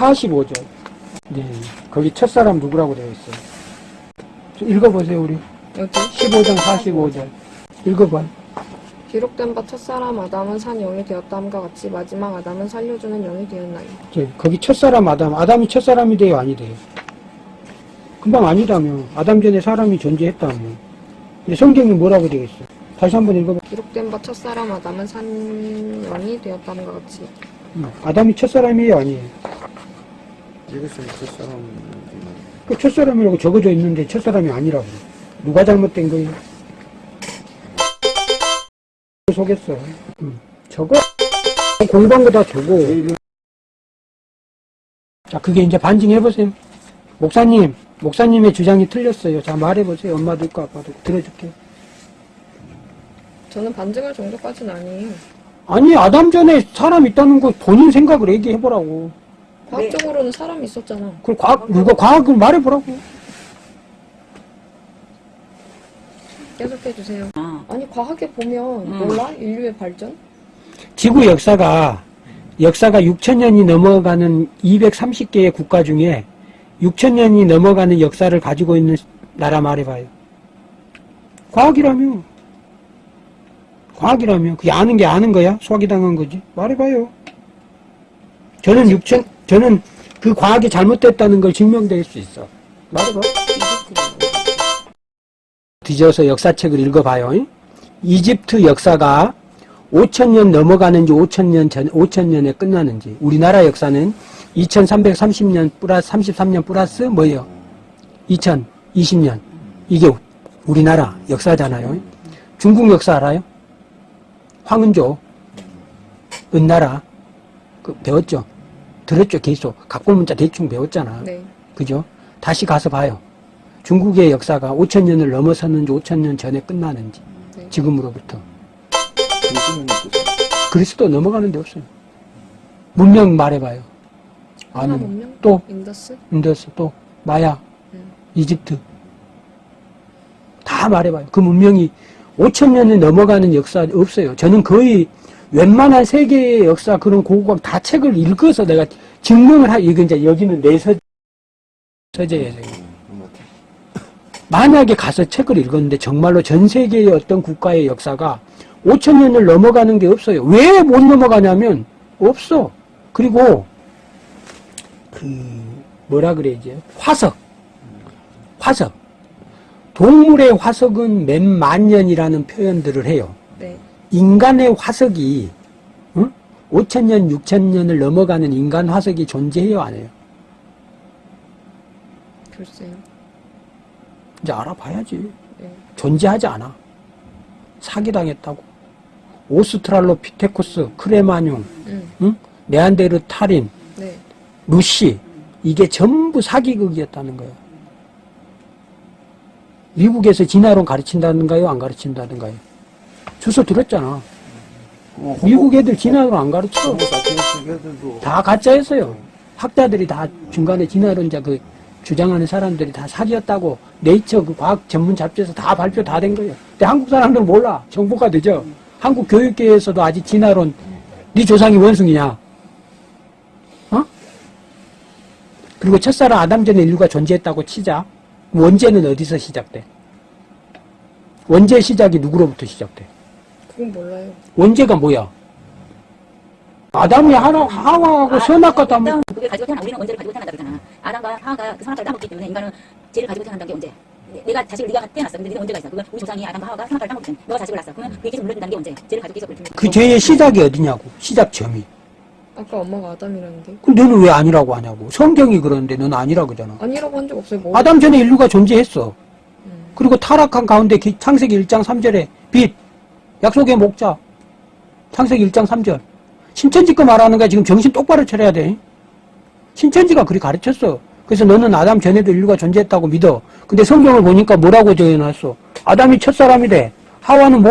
45절. 네. 거기 첫사람 누구라고 되어 있어요? 좀 읽어보세요, 우리. 여기 15장 45절. 읽어봐. 기록된 바 첫사람 아담은 산 영이 되었다함과 같이 마지막 아담은 살려주는 영이 되었나니 이제 거기 첫사람 아담. 아담이 첫사람이 돼요, 아니 돼요? 금방 아니다며. 아담 전에 사람이 존재했다며. 근데 성경이 뭐라고 되어 있어? 다시 한번 읽어봐. 기록된 바 첫사람 아담은 산 영이 되었다함과 같이 음, 아담이 첫사람이에요, 아니에요? 이것은 첫사람 그 첫사람이라고 적어져 있는데 첫사람이 아니라고. 누가 잘못된 거예요? 속였어. 음, 적어. 공부한 거다 적어. 자, 그게 이제 반증해보세요. 목사님, 목사님의 주장이 틀렸어요. 자, 말해보세요. 엄마도 있고 아빠도 있고. 들어줄게. 저는 반증할 정도까지는 아니에요 아니, 아담 전에 사람 있다는 거 본인 생각을 얘기해보라고. 과학적으로는 사람이 있었잖아 그걸 과학, 누가 과학을 말해보라고. 계속해주세요 아, 아니 과학에 보면 음. 몰라? 인류의 발전? 지구 역사가 역사가 6천년이 넘어가는 230개의 국가 중에 6천년이 넘어가는 역사를 가지고 있는 나라 말해봐요. 과학이라며. 과학이라며. 그게 아는 게 아는 거야? 수학이 당한 거지? 말해봐요. 저는 6천, 저는 그 과학이 잘못됐다는 걸 증명될 수 있어. 말해봐. 뒤져서 역사책을 읽어봐요. 이집트 역사가 5천년 넘어가는지 5천년 전 5천년에 끝나는지 우리나라 역사는 2330년 플러스 33년 플러스 뭐예요? 2020년 이게 우리나라 역사잖아요. 중국 역사 알아요? 황은조 은나라 그 배웠죠? 들었죠? 계속 각본문자 대충 배웠잖아. 네 그죠? 다시 가서 봐요. 중국의 역사가 5천 년을 넘어섰는지 5천 년 전에 끝나는지 네. 지금으로부터 그리스도 넘어가는 데 없어요. 문명 말해봐요. 아니, 문명? 또 인더스? 인더스 또 마야, 음. 이집트 다 말해봐요. 그 문명이 5천 년을 넘어가는 역사 없어요. 저는 거의 웬만한 세계의 역사 그런 고고학 다 책을 읽어서 내가 증명을 하. 이거 이제 여기는 내 서, 서재예요. 저기. 만약에 가서 책을 읽었는데 정말로 전 세계의 어떤 국가의 역사가 5천 년을 넘어가는 게 없어요. 왜 못 넘어가냐면 없어. 그리고 그 뭐라 그래야지 화석 화석 동물의 화석은 몇 만 년이라는 표현들을 해요. 네 인간의 화석이 응? 5천 년, 6천 년을 넘어가는 인간 화석이 존재해요, 안 해요? 글쎄요 이제 알아봐야지. 네. 존재하지 않아. 사기당했다고. 오스트랄로피테쿠스, 크레마뇽, 음. 응? 네안데르탈인, 네 루시 이게 전부 사기극이었다는 거예요. 미국에서 진화론 가르친다든가요? 안 가르친다든가요? 주소 들었잖아. 미국 애들 진화론 안 가르쳐. 다 가짜였어요. 학자들이 다 중간에 진화론자 그 주장하는 사람들이 다 사기였다고 네이처 그 과학 전문 잡지에서 다 발표 다 된 거예요. 근데 한국 사람들은 몰라. 정보가 되죠. 한국 교육계에서도 아직 진화론 네 조상이 원숭이냐? 어? 그리고 첫사람 아담 전에 인류가 존재했다고 치자. 원죄는 어디서 시작돼? 원죄 시작이 누구로부터 시작돼? 그건 몰라요 원죄가 뭐야? 아담이 하나, 하와하고 선악과 다 일단 그게 가지고 태어나 우리는 원죄를 가지고 태어난다 그러잖아. 아담과 하와가 그 선악과를 따먹기 때문에 인간은 죄를 가지고 태어난다는 게 언제? 내- 내가 자식을 네가 태어났어. 근데 네가 원죄가 있어. 그건 우리 조상이 아담과 하와가 선악과를 따먹기 때문에 너가 자식을 낳았어. 그러면 그게 계속 물려준다는 게 언제? 죄를 가지고 계속 물려주는 그 죄의 시작이 어디냐고 시작점이 아까 엄마가 아담이라는데 그럼 너는 왜 아니라고 하냐고 성경이 그러는데 너는 아니라고 그러잖아 아니라고 한 적 없어요 뭐 아담 전에 인류가 존재했어 음. 그리고 타락한 가운데 기- 창세기 1장 3절에 빛 약속의 목자 창세기 1장 3절. 신천지 거 말하는 거야. 지금 정신 똑바로 차려야 돼. 신천지가 그리 가르쳤어. 그래서 너는 아담 전에도 인류가 존재했다고 믿어. 근데 성경을 보니까 뭐라고 적어놨어? 아담이 첫사람이 돼. 하와는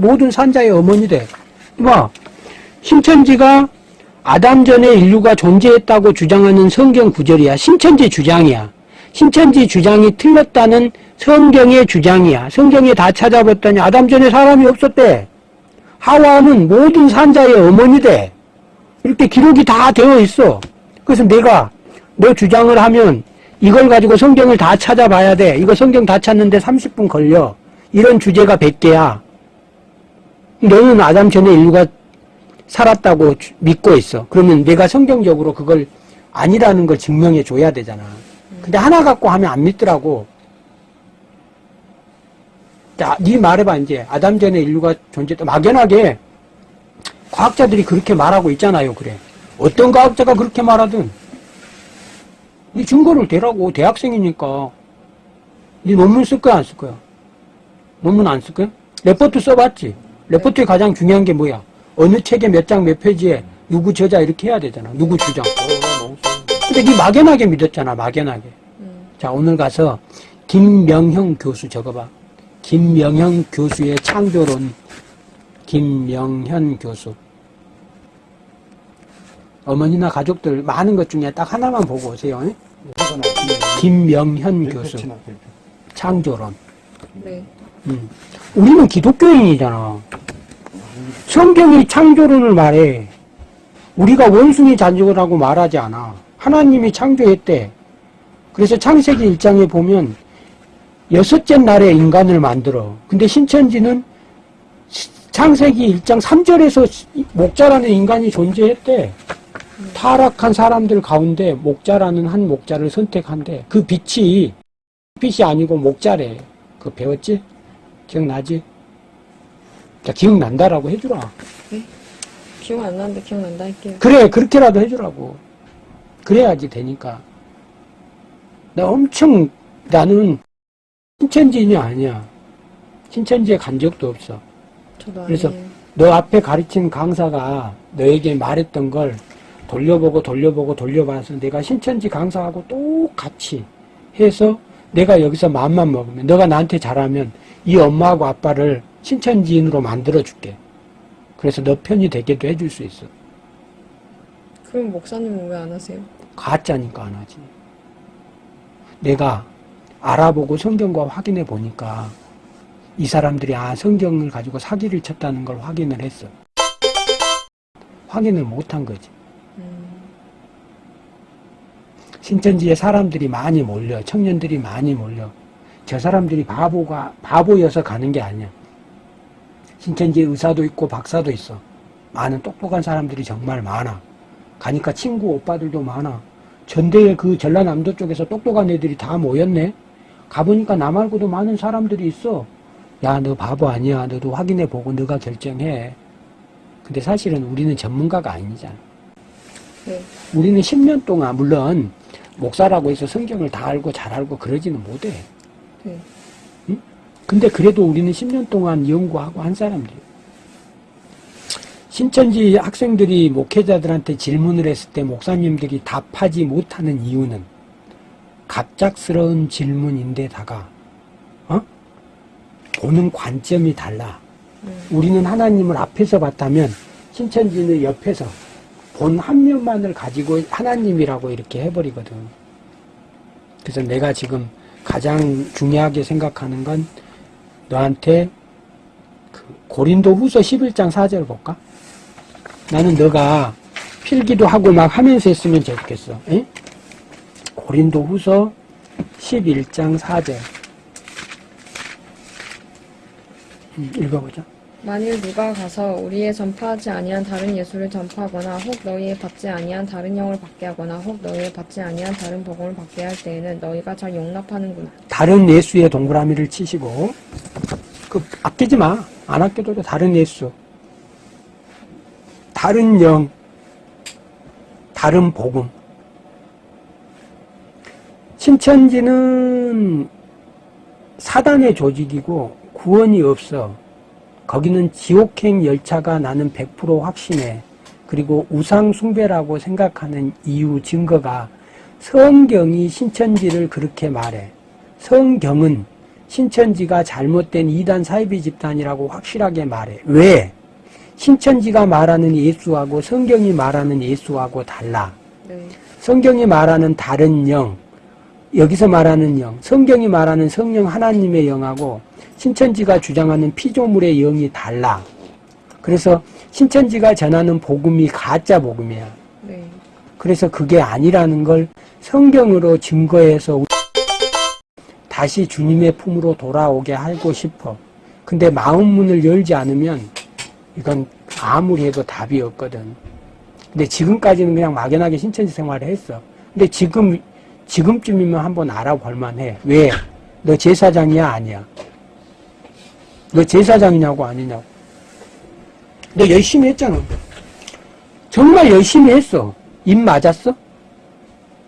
모든 산자의 어머니 돼. 이봐. 신천지가 아담 전에 인류가 존재했다고 주장하는 성경 구절이야. 신천지 주장이야. 신천지 주장이 틀렸다는 성경의 주장이야. 성경에 다 찾아봤더니 아담 전에 사람이 없었대. 하와는 모든 산자의 어머니 돼. 이렇게 기록이 다 되어 있어. 그래서 내가 너 주장을 하면 이걸 가지고 성경을 다 찾아봐야 돼. 이거 성경 다 찾는데 30분 걸려. 이런 주제가 100개야. 너는 아담 전에 인류가 살았다고 주- 믿고 있어. 그러면 내가 성경적으로 그걸 아니라는 걸 증명해 줘야 되잖아. 근데 하나 갖고 하면 안 믿더라고. 자, 네 말해봐, 이제. 아담 전에 인류가 존재했다. 막연하게 과학자들이 그렇게 말하고 있잖아요, 그래. 어떤 과학자가 그렇게 말하든. 네 증거를 대라고, 대학생이니까. 네 논문 쓸 거야, 안 쓸 거야? 논문 안 쓸 거야? 레포트 써봤지? 레포트에 가장 중요한 게 뭐야? 어느 책에 몇 장 몇 페이지에 누구 저자 이렇게 해야 되잖아. 누구 주장. 근데 네 막연하게 믿었잖아, 막연하게. 음. 자, 오늘 가서 김명형 교수 적어봐. 김명형 교수의 창조론. 김명현 교수. 어머니나 가족들 많은 것 중에 딱 하나만 보고 오세요. 나. 김명현 교수. 창조론. 네. 음. 우리는 기독교인이잖아. 성경이 창조론을 말해. 우리가 원숭이 잔죽이라고 말하지 않아. 하나님이 창조했대. 그래서 창세기 1장에 보면 여섯째 날에 인간을 만들어. 근데 신천지는 시- 창세기 1장 3절에서 목자라는 인간이 존재했대. 타락한 사람들 가운데 목자라는 한 목자를 선택한대. 그 빛이 빛이 아니고 목자래. 그거 배웠지? 기억나지? 자, 기억난다라고 해주라. 기억 안 나는데 기억난다 할게요. 그래, 그렇게라도 해주라고. 그래야지 되니까. 나 엄청, 나는 신천지인이 아니야. 신천지에 간 적도 없어. 그래서. 너 앞에 가르친 강사가 너에게 말했던 걸 돌려보고 돌려보고 돌려봐서 내가 신천지 강사하고 똑같이 해서 내가 여기서 마음만 먹으면 너가 나한테 잘하면 이 엄마하고 아빠를 신천지인으로 만들어 줄게. 그래서 너 편이 되게도 해줄 수 있어. 그럼 목사님은 왜 안 하세요? 가짜니까 안 하지. 내가 알아보고 성경과 확인해 보니까 이 사람들이 아 성경을 가지고 사기를 쳤다는 걸 확인을 했어. 확인을 못한 거지. 음. 신천지에 사람들이 많이 몰려, 청년들이 많이 몰려. 저 사람들이 바보가 바보여서 가는 게 아니야. 신천지에 의사도 있고 박사도 있어. 많은 똑똑한 사람들이 정말 많아. 가니까 친구 오빠들도 많아. 전대에 그 전라남도 쪽에서 똑똑한 애들이 다 모였네. 가보니까 나 말고도 많은 사람들이 있어. 야, 너 바보 아니야. 너도 확인해 보고 너가 결정해. 근데 사실은 우리는 전문가가 아니잖아. 네. 우리는 10년 동안 물론 목사라고 해서 성경을 다 알고 잘 알고 그러지는 못해. 네. 근데 그래도 우리는 10년 동안 연구하고 한 사람들이에요. 신천지 학생들이 목회자들한테 질문을 했을 때 목사님들이 답하지 못하는 이유는 갑작스러운 질문인데다가 어? 보는 관점이 달라. 음. 우리는 하나님을 앞에서 봤다면 신천지는 옆에서 본 한 면만을 가지고 하나님이라고 이렇게 해버리거든. 그래서 내가 지금 가장 중요하게 생각하는 건 너한테 그 고린도 후서 11장 4절 볼까? 나는 너가 필기도 하고 막 하면서 했으면 좋겠어. 에? 고린도 후서 11장 4절. 음, 읽어보자. 만일 누가 가서 우리의 전파하지 아니한 다른 예수를 전파하거나 혹 너희의 받지 아니한 다른 영을 받게 하거나 혹 너희의 받지 아니한 다른 복음을 받게 할 때에는 너희가 잘 용납하는구나. 다른 예수의 동그라미를 치시고 그 아끼지 마. 안 아껴도 돼. 다른 예수. 다른 영. 다른 복음. 신천지는 사단의 조직이고 구원이 없어. 거기는 지옥행 열차가 나는 100% 확신해. 그리고 우상 숭배라고 생각하는 이유 증거가 성경이 신천지를 그렇게 말해. 성경은 신천지가 잘못된 이단 사이비 집단이라고 확실하게 말해. 왜? 신천지가 말하는 예수하고 성경이 말하는 예수하고 달라. 네. 성경이 말하는 다른 영, 여기서 말하는 영, 성경이 말하는 성령 하나님의 영하고 신천지가 주장하는 피조물의 영이 달라. 그래서 신천지가 전하는 복음이 가짜 복음이야. 네. 그래서 그게 아니라는 걸 성경으로 증거해서 다시 주님의 품으로 돌아오게 하고 싶어. 근데 마음 문을 열지 않으면 이건 아무리 해도 답이 없거든. 근데 지금까지는 그냥 막연하게 신천지 생활을 했어. 근데 지금, 지금쯤이면 한번 알아볼 만 해. 왜? 너 제사장이야? 아니야? 너 제사장이냐고 아니냐고. 너 열심히 했잖아. 정말 열심히 했어. 입 맞았어?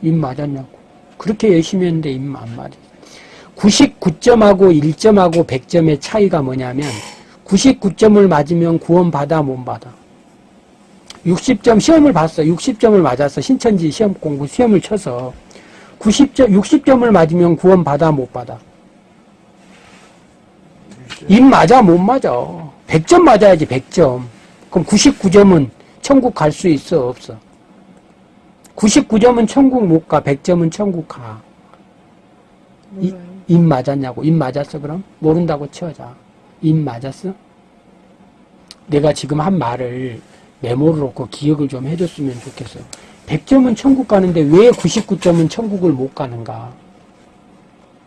입 맞았냐고. 그렇게 열심히 했는데 입 안 맞았어. 99점하고 1점하고 100점의 차이가 뭐냐면 99점을 맞으면 구원받아 못 받아. 60점 시험을 봤어. 60점을 맞았어. 신천지 시험 공부 시험을 쳐서 90점 60점을 맞으면 구원받아 못 받아. 입 맞아 못 맞아. 100점 맞아야지 100점. 그럼 99점은 천국 갈 수 있어 없어? 99점은 천국 못 가. 100점은 천국 가. 입 맞았냐고. 입 맞았어 그럼? 모른다고 치워자. 입 맞았어? 내가 지금 한 말을 메모를 놓고 기억을 좀 해줬으면 좋겠어. 100점은 천국 가는데 왜 99점은 천국을 못 가는가?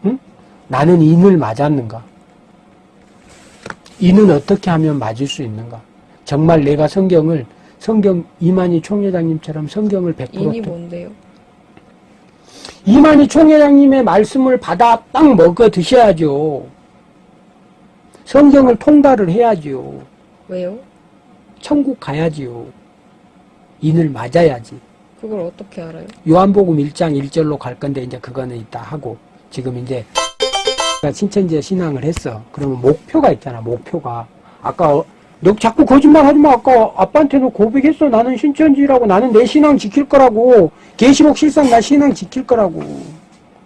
응? 나는 인을 맞았는가? 인은 어떻게 하면 맞을 수 있는가? 정말 내가 성경을 성경 이만희 총회장님처럼 성경을 100% 인이 뭔데요? 이만희 총회장님의 말씀을 받아 딱 먹어 드셔야죠. 성경을 통달을 해야죠. 왜요? 천국 가야지요. 인을 맞아야지. 그걸 어떻게 알아요? 요한복음 1장 1절로 갈 건데 이제 그거는 이따 하고 지금 이제 신천지에 신앙을 했어. 그러면 목표가 있잖아. 목표가 아까 어, 너 자꾸 거짓말 하지 마. 아까 아빠한테도 고백했어. 나는 신천지라고 나는 내 신앙 지킬 거라고. 계시록 실상 나 신앙 지킬 거라고.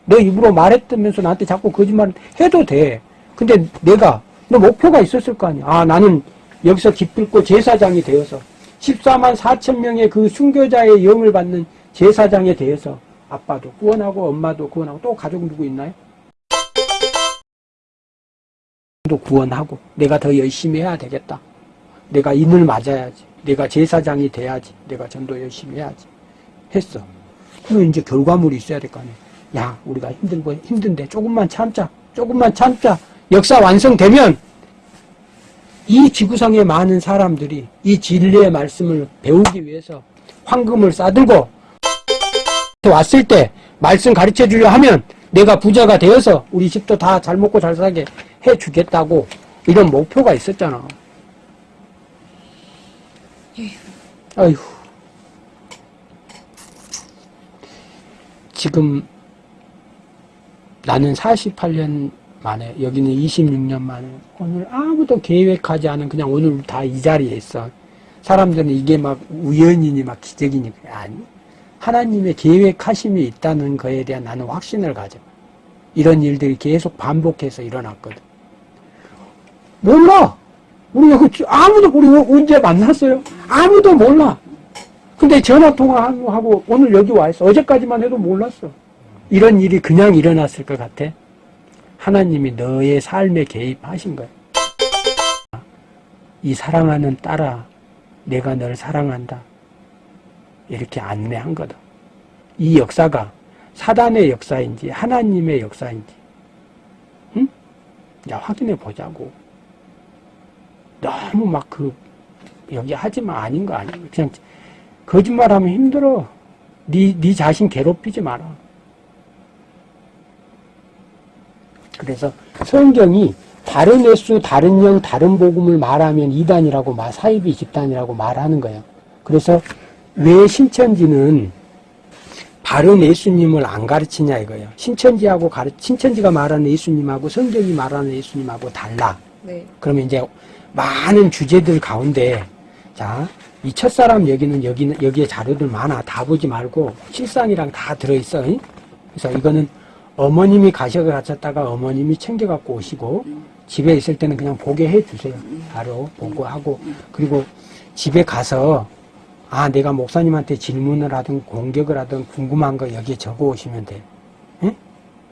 너 입으로 말했다면서 나한테 자꾸 거짓말 해도 돼. 근데 내가 너 목표가 있었을 거 아니야. 아 나는 여기서 기필코 제사장이 되어서 14만 4천 명의 그 순교자의 영을 받는 제사장에 대해서 아빠도 구원하고 엄마도 구원하고 또 가족 누구 있나요? 또 구원하고 내가 더 열심히 해야 되겠다. 내가 인을 맞아야지. 내가 제사장이 돼야지. 내가 전도 열심히 해야지. 했어. 그럼 이제 결과물이 있어야 될 거 아니야. 야, 우리가 힘들고 힘든데 조금만 참자. 조금만 참자. 역사 완성되면 이 지구상의 많은 사람들이 이 진리의 말씀을 배우기 위해서 황금을 싸들고 왔을 때 말씀 가르쳐 주려 하면 내가 부자가 되어서 우리 집도 다 잘 먹고 잘 살게 해 주겠다고 이런 목표가 있었잖아. 아휴. 지금 나는 48년 만에 여기는 26년 만에 오늘 아무도 계획하지 않은 그냥 오늘 다 이 자리에 있어. 사람들은 이게 막 우연이니 막 기적이니 아니. 하나님의 계획하심이 있다는 거에 대한 나는 확신을 가져. 이런 일들이 계속 반복해서 일어났거든. 몰라. 우리 여기 아무도 우리 언제 만났어요? 아무도 몰라. 근데 전화 통화하고 오늘 여기 와 있어. 어제까지만 해도 몰랐어. 이런 일이 그냥 일어났을 것 같아. 하나님이 너의 삶에 개입하신 거야. 이 사랑하는 딸아, 내가 널 사랑한다. 이렇게 안내한 거다. 이 역사가 사단의 역사인지 하나님의 역사인지, 응? 야 확인해 보자고. 너무 막 그 여기 하지마 아닌 거 아니야. 그냥 거짓말하면 힘들어. 네, 네 자신 괴롭히지 마라. 그래서 성경이 다른 횟수, 다른 영, 다른 복음을 말하면 이단이라고 말, 사이비 집단이라고 말하는 거예요. 그래서 왜 신천지는 바른 예수님을 안 가르치냐 이거예요. 신천지하고 가르, 신천지가 말하는 예수님하고 성경이 말하는 예수님하고 달라. 네. 그러면 이제 많은 주제들 가운데 자, 이 첫사람 여기는 여기는 여기에 자료들 많아. 다 보지 말고 실상이랑 다 들어 있어. 잉? 그래서 이거는 어머님이 가셔 가셨다가 어머님이 챙겨 갖고 오시고 집에 있을 때는 그냥 보게 해 주세요. 바로 보고 하고 그리고 집에 가서 아, 내가 목사님한테 질문을 하든 공격을 하든 궁금한 거 여기에 적어 오시면 돼. 응?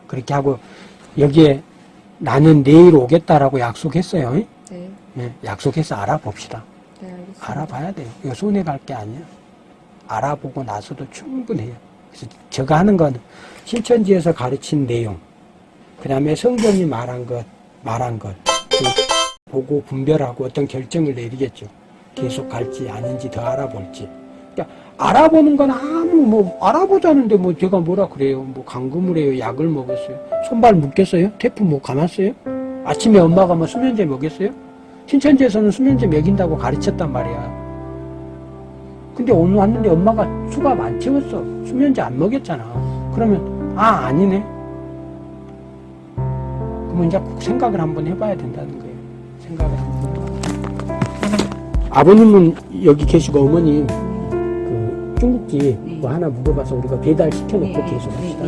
그렇게 하고 여기에 나는 내일 오겠다라고 약속했어요. 응? 네. 예, 약속해서 알아봅시다. 네, 알겠습니다. 알아봐야 돼요. 이거 손해 갈 게 아니야. 알아보고 나서도 충분해요. 제가 하는 건 신천지에서 가르친 내용, 그 다음에 성경이 말한 것, 말한 것, 그 보고 분별하고 어떤 결정을 내리겠죠. 계속 갈지 아닌지 더 알아볼지. 그러니까 알아보는 건 아무 뭐 알아보자는데 뭐 제가 뭐라 그래요. 뭐 감금을 해요. 약을 먹었어요. 손발 묶였어요. 테프 뭐 감았어요. 아침에 엄마가 뭐 수면제 먹였어요. 신천지에서는 수면제 먹인다고 가르쳤단 말이야. 근데 오늘 왔는데 엄마가 수가 안 채웠어. 수면제 안 먹였잖아. 그러면 아 아니네. 그러면 이제 꼭 생각을 한번 해봐야 된다는 거예요. 생각을 한번. 아버님은 여기 계시고 어머님 그 중국집 뭐 하나 물어봐서 우리가 배달 시켜놓고 계속 합시다.